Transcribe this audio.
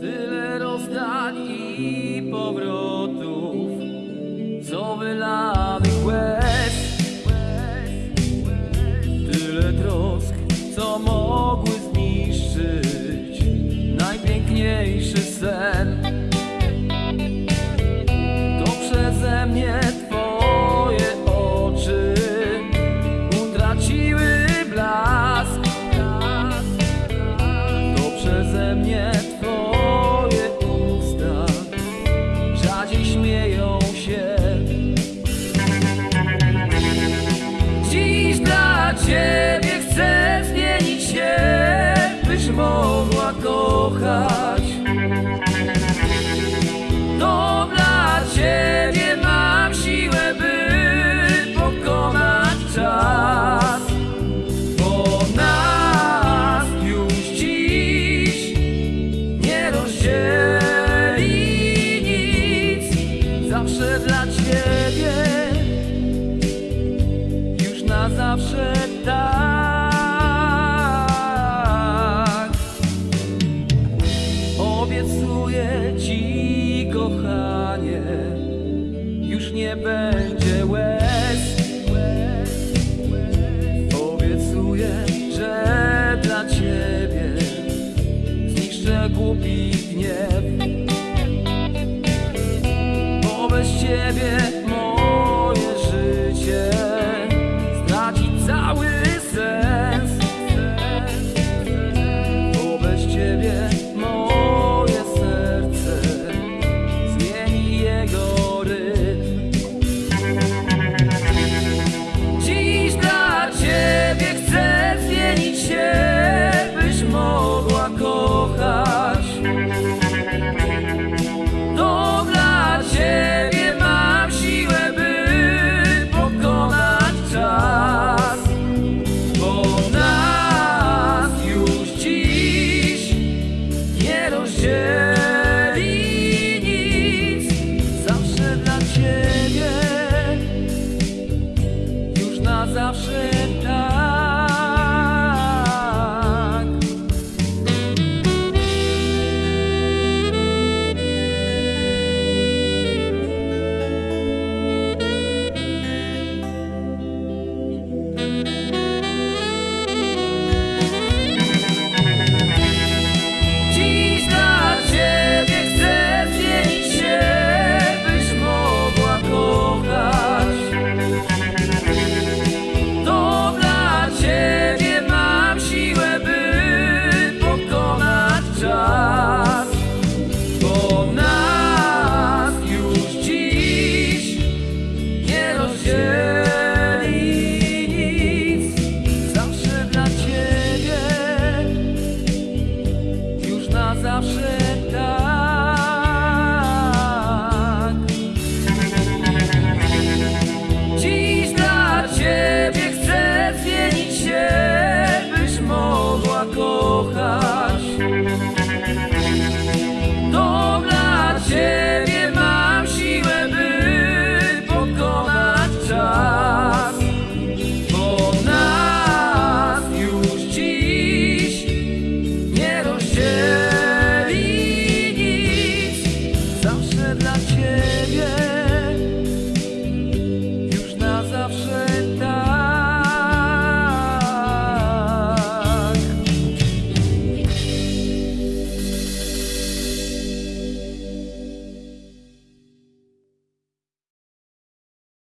Tyle rozdań i powrotów, co wylanych łez. Tyle trosk, co mogły zniszczyć najpiękniejszy sen. To przeze mnie nie będzie łez. Obiecuję, że dla ciebie zniszczę głupi gniew. Bo bez ciebie